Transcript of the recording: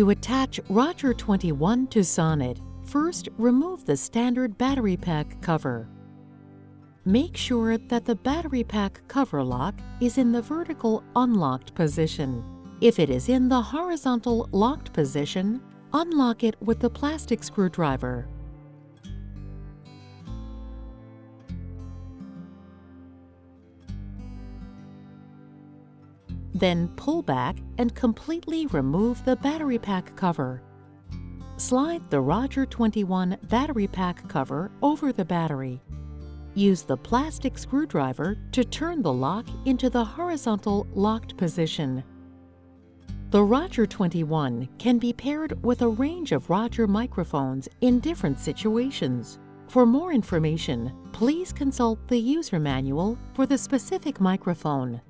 To attach Roger 21 to Sonnet, first remove the standard battery pack cover. Make sure that the battery pack cover lock is in the vertical unlocked position. If it is in the horizontal locked position, unlock it with the plastic screwdriver. Then pull back and completely remove the battery pack cover. Slide the Roger 21 battery pack cover over the battery. Use the plastic screwdriver to turn the lock into the horizontal locked position. The Roger 21 can be paired with a range of Roger microphones in different situations. For more information, please consult the user manual for the specific microphone.